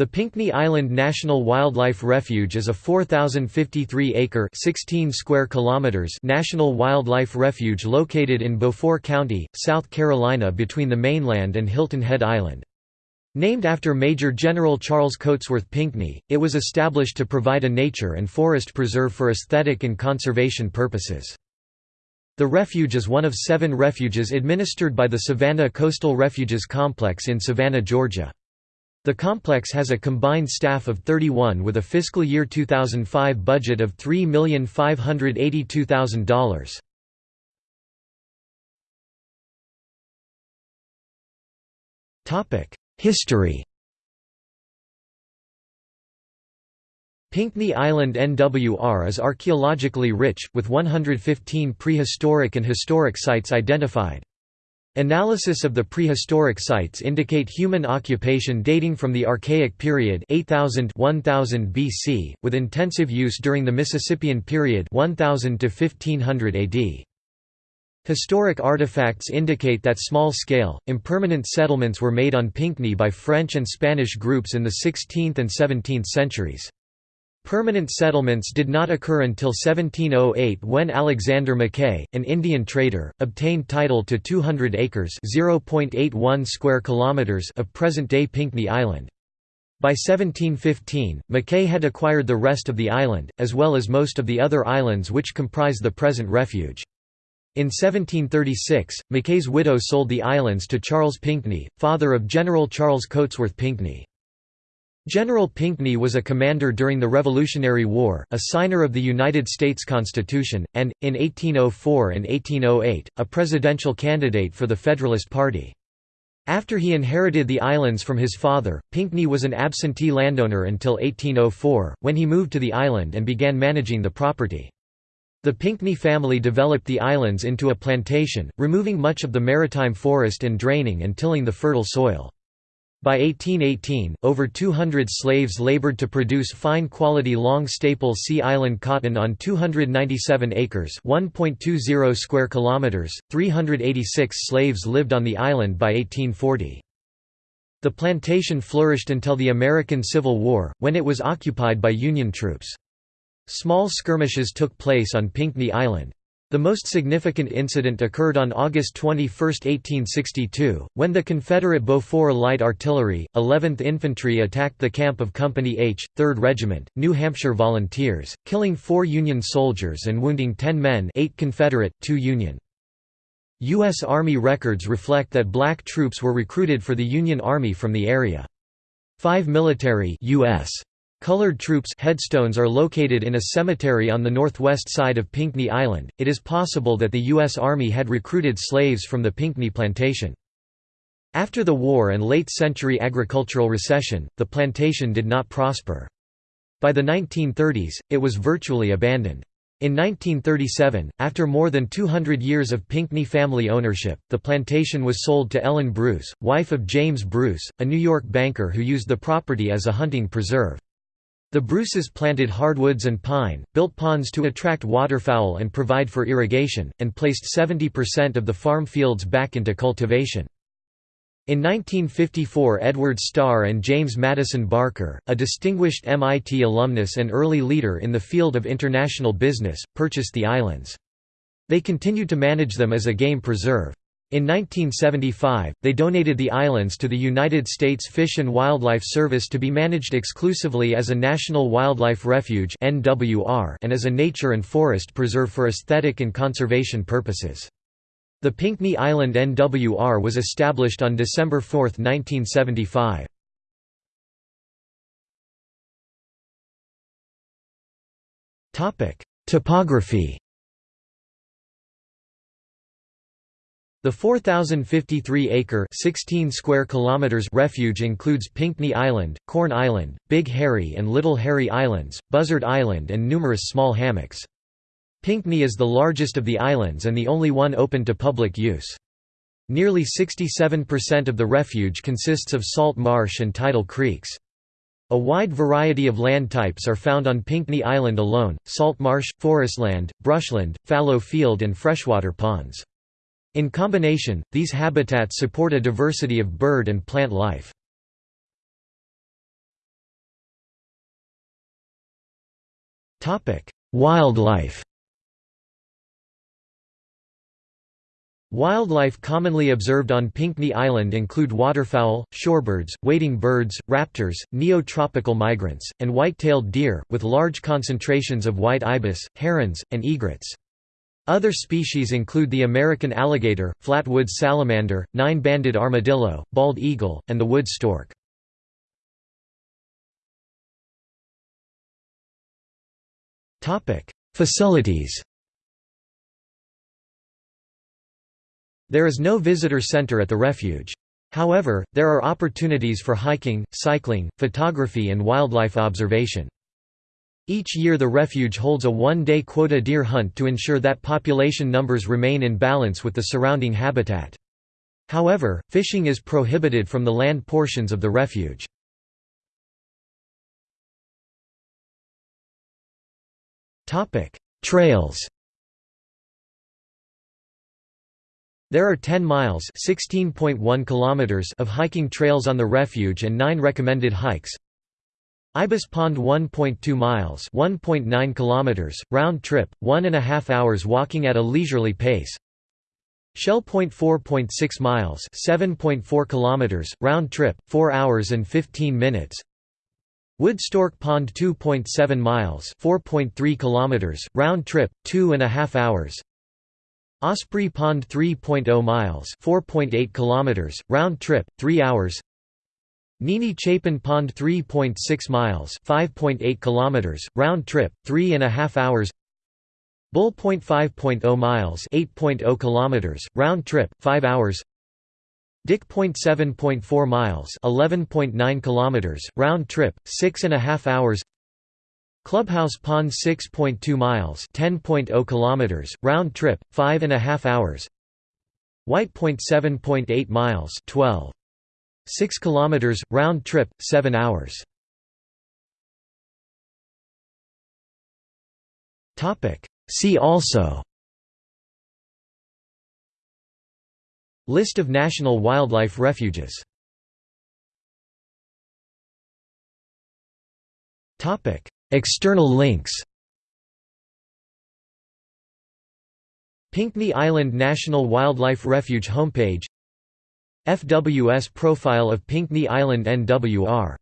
The Pinckney Island National Wildlife Refuge is a 4,053-acre (16 square kilometers) national wildlife refuge located in Beaufort County, South Carolina between the mainland and Hilton Head Island. Named after Major General Charles Cotesworth Pinckney, it was established to provide a nature and forest preserve for aesthetic and conservation purposes. The refuge is one of seven refuges administered by the Savannah Coastal Refuges Complex in Savannah, Georgia. The complex has a combined staff of 31 with a fiscal year 2005 budget of $3,582,000. History Pinckney Island NWR is archaeologically rich, with 115 prehistoric and historic sites identified. Analysis of the prehistoric sites indicate human occupation dating from the Archaic period 8000 1000 BC, with intensive use during the Mississippian period 1000 to 1500 AD. Historic artifacts indicate that small-scale, impermanent settlements were made on Pinckney by French and Spanish groups in the 16th and 17th centuries. Permanent settlements did not occur until 1708 when Alexander Mackay, an Indian trader, obtained title to 200 acres (0.81 square kilometers) of present-day Pinckney Island. By 1715, Mackay had acquired the rest of the island, as well as most of the other islands which comprise the present refuge. In 1736, Mackay's widow sold the islands to Charles Pinckney, father of General Charles Cotesworth Pinckney. General Pinckney was a commander during the Revolutionary War, a signer of the United States Constitution, and, in 1804 and 1808, a presidential candidate for the Federalist Party. After he inherited the islands from his father, Pinckney was an absentee landowner until 1804, when he moved to the island and began managing the property. The Pinckney family developed the islands into a plantation, removing much of the maritime forest and draining and tilling the fertile soil. By 1818, over 200 slaves labored to produce fine-quality long staple sea island cotton on 297 acres (1.20 square kilometers). 386 slaves lived on the island by 1840. The plantation flourished until the American Civil War, when it was occupied by Union troops. Small skirmishes took place on Pinckney Island. The most significant incident occurred on August 21, 1862, when the Confederate Beaufort Light Artillery, 11th Infantry attacked the camp of Company H, 3rd Regiment, New Hampshire Volunteers, killing four Union soldiers and wounding 10 men 8 Confederate, 2 Union. U.S. Army records reflect that black troops were recruited for the Union Army from the area. Five military US Colored troops headstones are located in a cemetery on the northwest side of Pinckney Island. It is possible that the U.S. Army had recruited slaves from the Pinckney plantation. After the war and late-century agricultural recession, the plantation did not prosper. By the 1930s, it was virtually abandoned. In 1937, after more than 200 years of Pinckney family ownership, the plantation was sold to Ellen Bruce, wife of James Bruce, a New York banker who used the property as a hunting preserve. The Bruces planted hardwoods and pine, built ponds to attract waterfowl and provide for irrigation, and placed 70% of the farm fields back into cultivation. In 1954 Edward Starr and James Madison Barker, a distinguished MIT alumnus and early leader in the field of international business, purchased the islands. They continued to manage them as a game preserve. In 1975, they donated the islands to the United States Fish and Wildlife Service to be managed exclusively as a National Wildlife Refuge and as a nature and forest preserve for aesthetic and conservation purposes. The Pinckney Island NWR was established on December 4, 1975. Topography The 4,053-acre (16 square kilometers) refuge includes Pinckney Island, Corn Island, Big Harry and Little Harry Islands, Buzzard Island and numerous small hammocks. Pinckney is the largest of the islands and the only one open to public use. Nearly 67% of the refuge consists of salt marsh and tidal creeks. A wide variety of land types are found on Pinckney Island alone, salt marsh, forestland, brushland, fallow field and freshwater ponds. In combination, these habitats support a diversity of bird and plant life. Wildlife Wildlife commonly observed on Pinckney Island include waterfowl, shorebirds, wading birds, raptors, neotropical migrants, and white-tailed deer, with large concentrations of white ibis, herons, and egrets. Other species include the American alligator, flatwoods salamander, nine-banded armadillo, bald eagle, and the wood stork. Facilities There is no visitor center at the refuge. However, there are opportunities for hiking, cycling, photography and wildlife observation. Each year the refuge holds a one-day quota deer hunt to ensure that population numbers remain in balance with the surrounding habitat. However, fishing is prohibited from the land portions of the refuge. Trails There are 10 miles (16.1 kilometers) of hiking trails on the refuge and 9 recommended hikes. Ibis Pond 1.2 miles (1.9 kilometers) round trip, 1 and a half hours walking at a leisurely pace. Shell Point 4.6 miles (7.4 kilometers) round trip, 4 hours and 15 minutes. Woodstork Pond 2.7 miles (4.3 kilometers) round trip, 2 and a half hours. Osprey Pond 3.0 miles 4.8 kilometers round trip 3 hours Nini Chapin Pond 3.6 miles 5.8 kilometers round trip 3 and a half hours. Bull Point 5.0 miles 8.0 kilometers round trip 5 hours. Dick Point 7.4 miles 11.9 kilometers round trip 6 and a half hours. Clubhouse Pond 6.2 miles 10.0 kilometers round trip 5 and a half hours. White Point 7.8 miles 12 6 kilometers round trip 7 hours. See also. List of national wildlife refuges. External links. Pinckney Island National Wildlife Refuge homepage FWS profile of Pinckney Island NWR